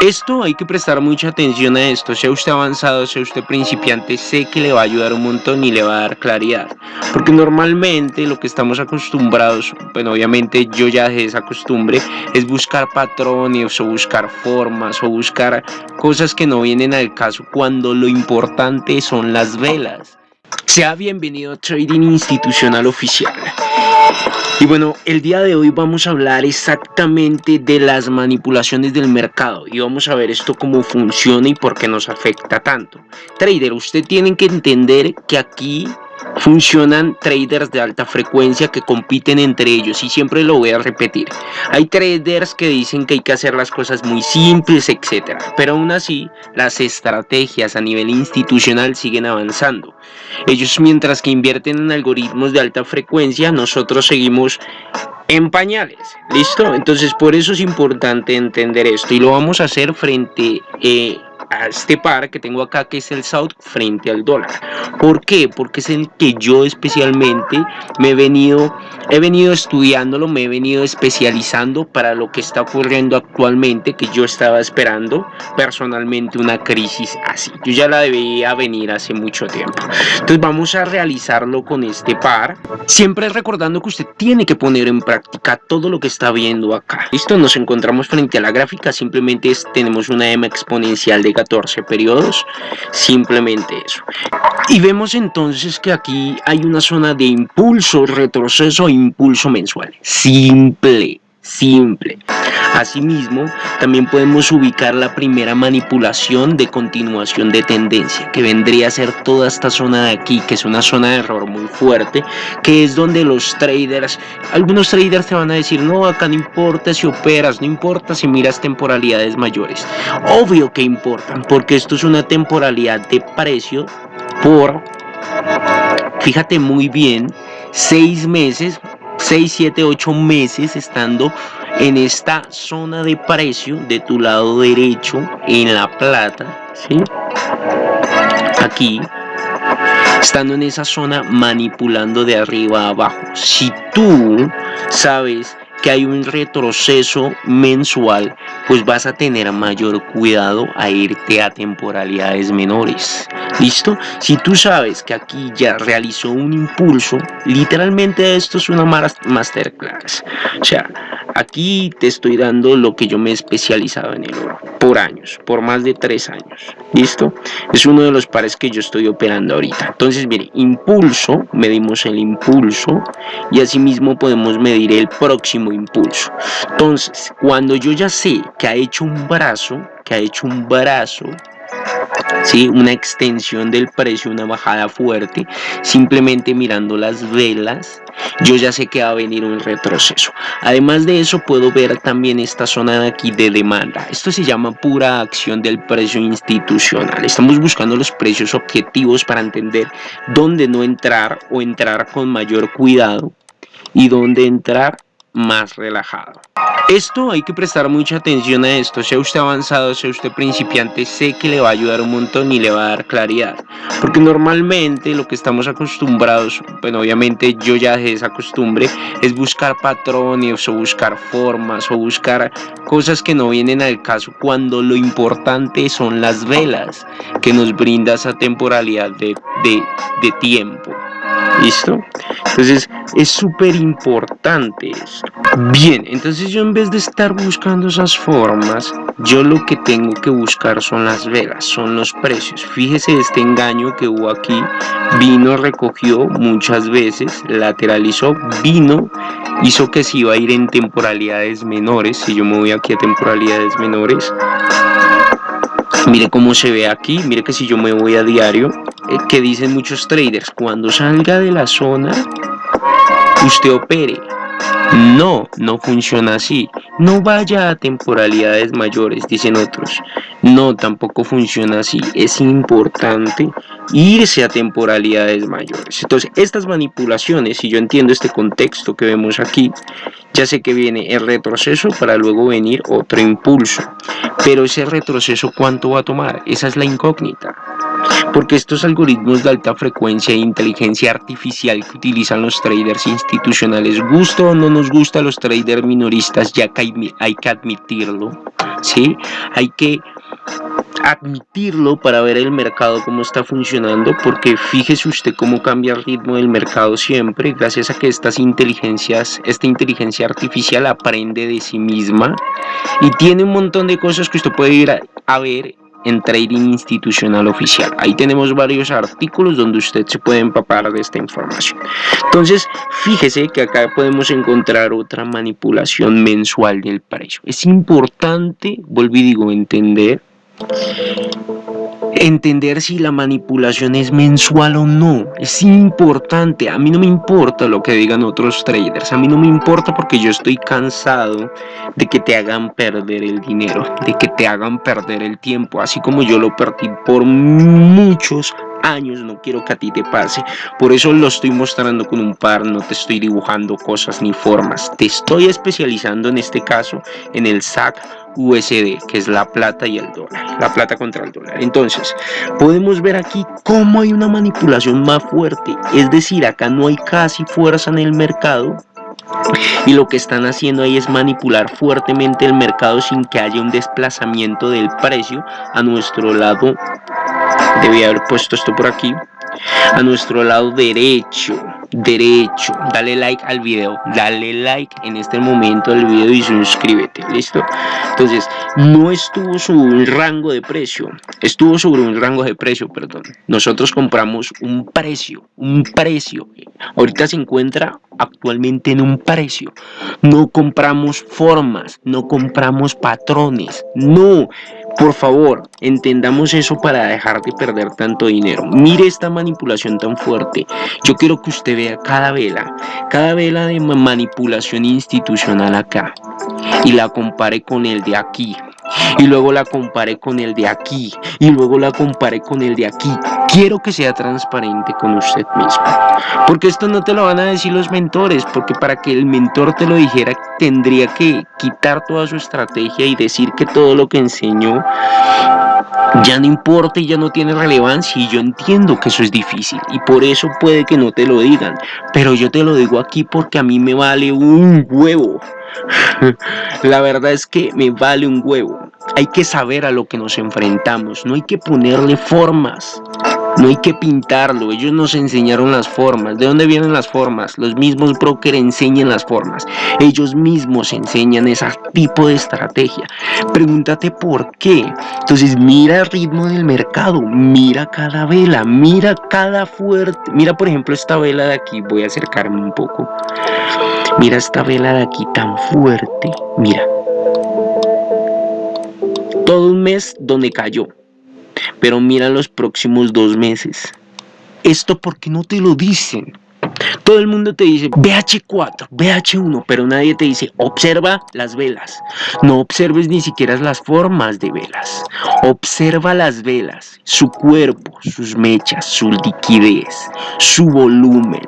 Esto hay que prestar mucha atención a esto, sea usted avanzado, sea usted principiante, sé que le va a ayudar un montón y le va a dar claridad. Porque normalmente lo que estamos acostumbrados, bueno obviamente yo ya dejé esa costumbre, es buscar patrones o buscar formas o buscar cosas que no vienen al caso cuando lo importante son las velas. Sea bienvenido a Trading Institucional Oficial. Y bueno, el día de hoy vamos a hablar exactamente de las manipulaciones del mercado y vamos a ver esto cómo funciona y por qué nos afecta tanto. Trader, usted tiene que entender que aquí funcionan traders de alta frecuencia que compiten entre ellos y siempre lo voy a repetir. Hay traders que dicen que hay que hacer las cosas muy simples, etcétera, pero aún así las estrategias a nivel institucional siguen avanzando. Ellos mientras que invierten en algoritmos de alta frecuencia, nosotros seguimos en pañales, ¿listo? Entonces por eso es importante entender esto y lo vamos a hacer frente eh, a este par que tengo acá que es el South frente al dólar. ¿Por qué? Porque es el que yo especialmente me he venido, he venido estudiándolo, me he venido especializando para lo que está ocurriendo actualmente que yo estaba esperando personalmente una crisis así. Yo ya la debía venir hace mucho tiempo. Entonces vamos a realizarlo con este par. Siempre recordando que usted tiene que poner en práctica todo lo que está viendo acá. Listo, nos encontramos frente a la gráfica, simplemente tenemos una M exponencial de 14 periodos, simplemente eso. Y vemos entonces que aquí hay una zona de impulso, retroceso e impulso mensual. Simple, simple. Asimismo, también podemos ubicar la primera manipulación de continuación de tendencia, que vendría a ser toda esta zona de aquí, que es una zona de error muy fuerte, que es donde los traders, algunos traders te van a decir, no, acá no importa si operas, no importa si miras temporalidades mayores. Obvio que importan, porque esto es una temporalidad de precio por, fíjate muy bien, seis meses 6, 7, 8 meses estando en esta zona de precio de tu lado derecho en la plata, ¿sí? Aquí, estando en esa zona manipulando de arriba a abajo. Si tú sabes que hay un retroceso mensual, pues vas a tener mayor cuidado a irte a temporalidades menores. ¿Listo? Si tú sabes que aquí ya realizó un impulso, literalmente esto es una masterclass. O sea, aquí te estoy dando lo que yo me he especializado en el oro por años, por más de tres años. ¿Listo? Es uno de los pares que yo estoy operando ahorita. Entonces, mire, impulso, medimos el impulso y asimismo podemos medir el próximo impulso. Entonces, cuando yo ya sé que ha hecho un brazo, que ha hecho un brazo ¿sí? una extensión del precio, una bajada fuerte, simplemente mirando las velas, yo ya sé que va a venir un retroceso. Además de eso, puedo ver también esta zona de aquí de demanda. Esto se llama pura acción del precio institucional. Estamos buscando los precios objetivos para entender dónde no entrar o entrar con mayor cuidado y dónde entrar más relajado. Esto hay que prestar mucha atención a esto, sea usted avanzado, sea usted principiante, sé que le va a ayudar un montón y le va a dar claridad. Porque normalmente lo que estamos acostumbrados, bueno obviamente yo ya dejé esa costumbre, es buscar patrones o buscar formas o buscar cosas que no vienen al caso cuando lo importante son las velas que nos brinda esa temporalidad de, de, de tiempo. ¿Listo? Entonces es súper importante esto. Bien, entonces yo en vez de estar buscando esas formas, yo lo que tengo que buscar son las velas, son los precios. Fíjese este engaño que hubo aquí. Vino, recogió muchas veces, lateralizó, vino, hizo que se iba a ir en temporalidades menores. Si yo me voy aquí a temporalidades menores, mire cómo se ve aquí, mire que si yo me voy a diario, que dicen muchos traders, cuando salga de la zona, usted opere. No, no funciona así. No vaya a temporalidades mayores, dicen otros. No, tampoco funciona así. Es importante irse a temporalidades mayores. Entonces, estas manipulaciones, si yo entiendo este contexto que vemos aquí, ya sé que viene el retroceso para luego venir otro impulso. Pero ese retroceso, ¿cuánto va a tomar? Esa es la incógnita. Porque estos algoritmos de alta frecuencia e inteligencia artificial que utilizan los traders institucionales, gusto o no nos gusta a los traders minoristas, ya que hay, que admitirlo, ¿sí? Hay que admitirlo para ver el mercado cómo está funcionando porque fíjese usted cómo cambia el ritmo del mercado siempre gracias a que estas inteligencias esta inteligencia artificial aprende de sí misma y tiene un montón de cosas que usted puede ir a, ver en Trading Institucional Oficial. Ahí tenemos varios artículos donde usted se puede empapar de esta información. Entonces, fíjese que acá podemos encontrar otra manipulación mensual del precio. Es importante, volví digo, entender entender si la manipulación es mensual o no. Es importante. A mí no me importa lo que digan otros traders. A mí no me importa porque yo estoy cansado de que te hagan perder el dinero, de que te hagan perder el tiempo, así como yo lo perdí por muchos años, no quiero que a ti te pase. Por eso lo estoy mostrando con un par, no te estoy dibujando cosas ni formas. Te estoy especializando en este caso en el SAC USD, que es la plata y el dólar, la plata contra el dólar. Entonces, podemos ver aquí cómo hay una manipulación más fuerte, es decir, acá no hay casi fuerza en el mercado, y lo que están haciendo ahí es manipular fuertemente el mercado sin que haya un desplazamiento del precio a nuestro lado debía haber puesto esto por aquí. A nuestro lado derecho derecho. Dale like al video. Dale like en este momento al video y suscríbete. Listo entonces no estuvo sobre un rango de precio. Estuvo sobre un rango de precio perdón. Nosotros compramos un precio un precio. Ahorita se encuentra actualmente en un precio. No compramos formas no compramos patrones. No por favor, entendamos eso para dejar de perder tanto dinero. Mire esta manipulación tan fuerte. Yo quiero que usted vea cada vela, cada vela de manipulación institucional acá y la compare con el de aquí y luego la comparé con el de aquí y luego la comparé con el de aquí. Quiero que sea transparente con usted mismo. Porque esto no te lo van a decir los mentores, porque para que el mentor te lo dijera tendría que quitar toda su estrategia y decir que todo lo que enseñó ya no importa y ya no tiene relevancia y yo entiendo que eso es difícil y por eso puede que no te lo digan, pero yo te lo digo aquí porque a mí me vale un huevo. La verdad es que me vale un huevo. Hay que saber a lo que nos enfrentamos, no hay que ponerle formas. No hay que pintarlo, ellos nos enseñaron las formas. ¿De dónde vienen las formas? Los mismos brokers enseñan las formas. Ellos mismos enseñan ese tipo de estrategia. Pregúntate por qué. Entonces mira el ritmo del mercado, mira cada vela, mira cada fuerte. Mira por ejemplo esta vela de aquí, voy a acercarme un poco. Mira esta vela de aquí tan fuerte, mira. Todo un mes donde cayó pero mira los próximos dos meses. Esto porque no te lo dicen. Todo el mundo te dice BH4, BH1, pero nadie te dice observa las velas. No observes ni siquiera las formas de velas. Observa las velas, su cuerpo, sus mechas, su liquidez, su volumen.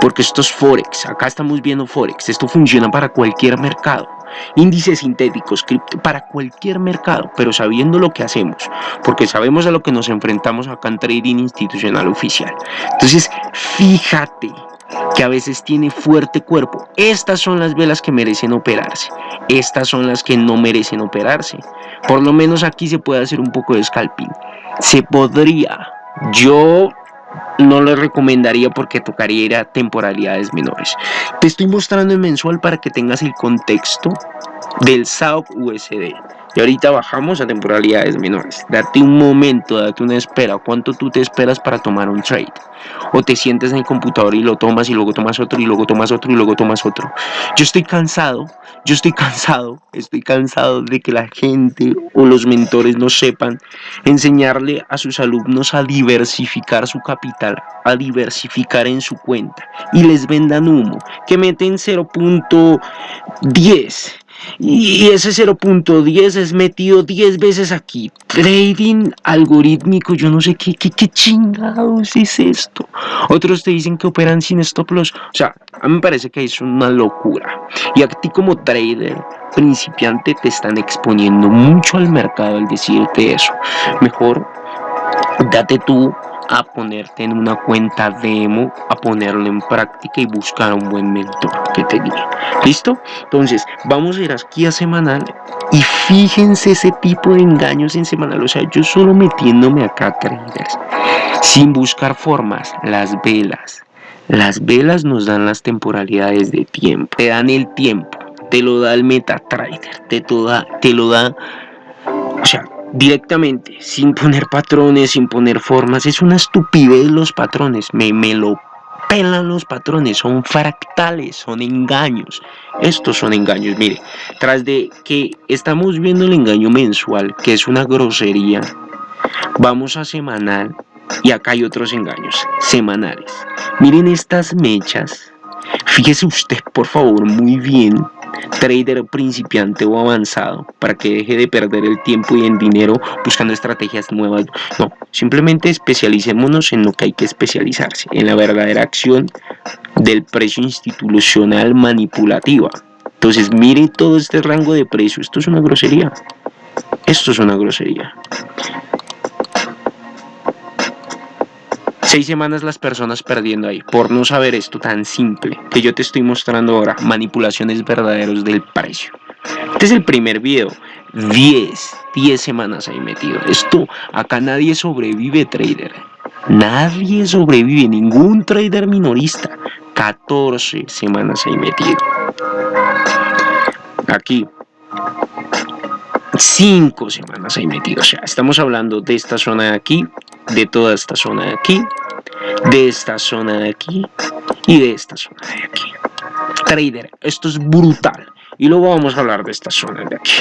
Porque esto es Forex, acá estamos viendo Forex, esto funciona para cualquier mercado índices sintéticos, para cualquier mercado, pero sabiendo lo que hacemos, porque sabemos a lo que nos enfrentamos acá en Trading Institucional Oficial. Entonces, fíjate que a veces tiene fuerte cuerpo. Estas son las velas que merecen operarse. Estas son las que no merecen operarse. Por lo menos aquí se puede hacer un poco de scalping. Se podría. Yo no lo recomendaría porque tocaría ir a temporalidades menores. Te estoy mostrando en mensual para que tengas el contexto del SAOC USD. Y ahorita bajamos a temporalidades menores. Date un momento, date una espera. ¿Cuánto tú te esperas para tomar un trade? O te sientes en el computador y lo tomas y luego tomas otro y luego tomas otro y luego tomas otro. Yo estoy cansado, yo estoy cansado, estoy cansado de que la gente o los mentores no sepan enseñarle a sus alumnos a diversificar su capital, a diversificar en su cuenta y les vendan humo, que meten 0.10 y ese 0.10 es metido 10 veces aquí. Trading algorítmico, yo no sé qué, qué, qué chingados es esto. Otros te dicen que operan sin stop loss. O sea, a mí me parece que es una locura. Y a ti como trader principiante te están exponiendo mucho al mercado al decirte eso. Mejor date tú a ponerte en una cuenta demo, a ponerlo en práctica y buscar un buen mentor que te guíe. ¿Listo? Entonces, vamos a ir aquí a semanal y fíjense ese tipo de engaños en semanal. O sea, yo solo metiéndome acá, traders, sin buscar formas, las velas. Las velas nos dan las temporalidades de tiempo, te dan el tiempo, te lo da el MetaTrader, te, te lo da, o sea, directamente, sin poner patrones, sin poner formas. Es una estupidez los patrones, me, me lo pelan los patrones, son fractales, son engaños. Estos son engaños, mire, tras de que estamos viendo el engaño mensual, que es una grosería, vamos a semanal y acá hay otros engaños semanales. Miren estas mechas, fíjese usted por favor muy bien trader principiante o avanzado para que deje de perder el tiempo y el dinero buscando estrategias nuevas. No, simplemente especialicémonos en lo que hay que especializarse, en la verdadera acción del precio institucional manipulativa. Entonces mire todo este rango de precio, esto es una grosería. Esto es una grosería. Seis semanas las personas perdiendo ahí por no saber esto tan simple que yo te estoy mostrando ahora, manipulaciones verdaderos del precio. Este es el primer video, 10, 10 semanas ahí metido. Esto, acá nadie sobrevive trader, nadie sobrevive, ningún trader minorista, 14 semanas ahí metido. Aquí, 5 semanas ahí metido, o sea, estamos hablando de esta zona de aquí, de toda esta zona de aquí, de esta zona de aquí y de esta zona de aquí. Trader, esto es brutal. Y luego vamos a hablar de esta zona de aquí.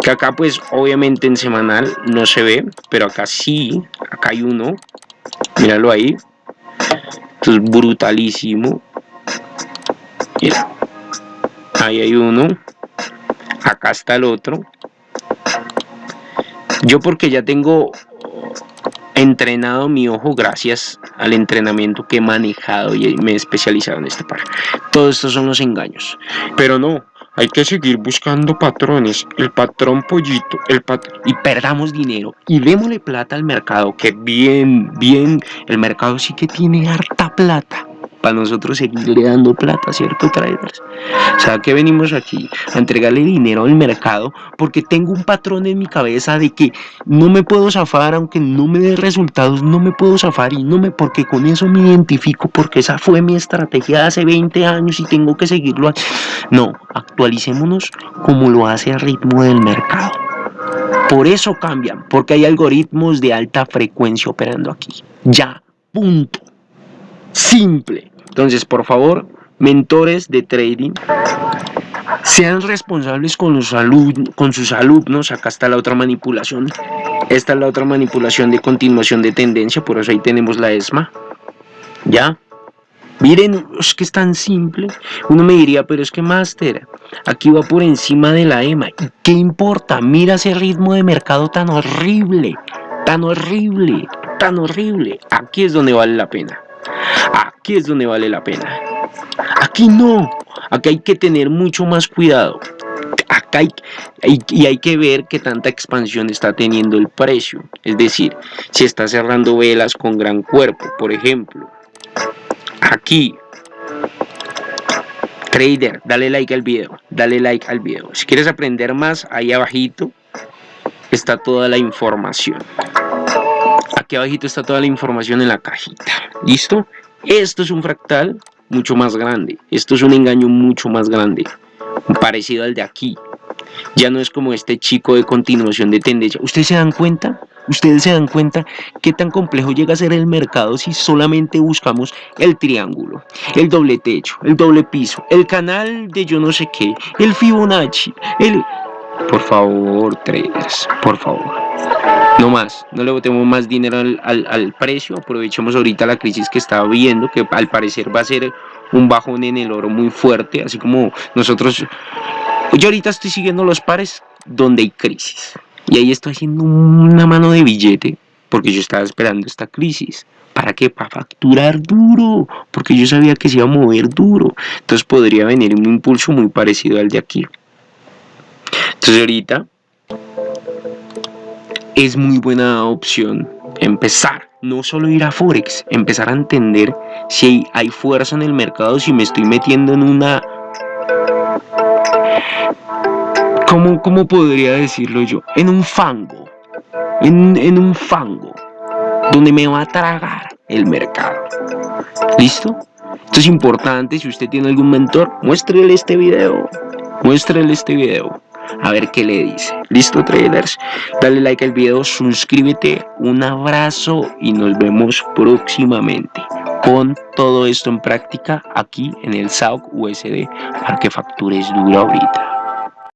Que acá pues obviamente en semanal no se ve, pero acá sí, acá hay uno. Míralo ahí. Esto es brutalísimo. Mira. Ahí hay uno. Acá está el otro. Yo porque ya tengo entrenado mi ojo gracias al entrenamiento que he manejado y me he especializado en este par. Todos estos son los engaños. Pero no, hay que seguir buscando patrones. El patrón pollito, el patrón... Y perdamos dinero. Y démosle plata al mercado, que bien, bien, el mercado sí que tiene harta plata para nosotros seguirle dando plata, ¿cierto, traders? O sea, que venimos aquí a entregarle dinero al mercado porque tengo un patrón en mi cabeza de que no me puedo zafar, aunque no me dé resultados, no me puedo zafar y no me, porque con eso me identifico, porque esa fue mi estrategia de hace 20 años y tengo que seguirlo. No, actualicémonos como lo hace el ritmo del mercado. Por eso cambian, porque hay algoritmos de alta frecuencia operando aquí. Ya, punto simple. Entonces, por favor, mentores de trading, sean responsables con, los con sus alumnos. Acá está la otra manipulación. Esta es la otra manipulación de continuación de tendencia, por eso ahí tenemos la ESMA. ¿Ya? Miren, es que es tan simple. Uno me diría, pero es que Master, aquí va por encima de la EMA. ¿Y qué importa? Mira ese ritmo de mercado tan horrible, tan horrible, tan horrible. Aquí es donde vale la pena. Aquí es donde vale la pena. Aquí no. Aquí hay que tener mucho más cuidado. Acá hay, y hay que ver qué tanta expansión está teniendo el precio. Es decir, si está cerrando velas con gran cuerpo, por ejemplo. Aquí. Trader, dale like al video. Dale like al video. Si quieres aprender más, ahí abajito está toda la información. Aquí abajito está toda la información en la cajita. ¿Listo? Esto es un fractal mucho más grande. Esto es un engaño mucho más grande. Parecido al de aquí. Ya no es como este chico de continuación de tendencia. ¿Ustedes se dan cuenta? ¿Ustedes se dan cuenta qué tan complejo llega a ser el mercado si solamente buscamos el triángulo, el doble techo, el doble piso, el canal de yo no sé qué, el Fibonacci, el... Por favor, traders, por favor. No más, no le botemos más dinero al, precio, aprovechemos ahorita la crisis que estaba viendo, que al parecer va a ser un bajón en el oro muy fuerte, así como nosotros, yo ahorita estoy siguiendo los pares donde hay crisis, y ahí estoy haciendo una mano de billete, porque yo estaba esperando esta crisis. ¿Para qué? Para facturar duro, porque yo sabía que se iba a mover duro, entonces podría venir un impulso muy parecido al de aquí. Entonces ahorita es muy buena opción empezar, no solo ir a Forex, empezar a entender si hay fuerza en el mercado, si me estoy metiendo en una... ¿Cómo, cómo podría decirlo yo? En un fango, en, en un fango, donde me va a tragar el mercado. ¿Listo? Esto es importante, si usted tiene algún mentor, muéstrele este video, muéstrele este video a ver qué le dice. Listo traders, dale like al video, suscríbete, un abrazo y nos vemos próximamente. Pon todo esto en práctica aquí en el SAOC USD para que factures duro ahorita.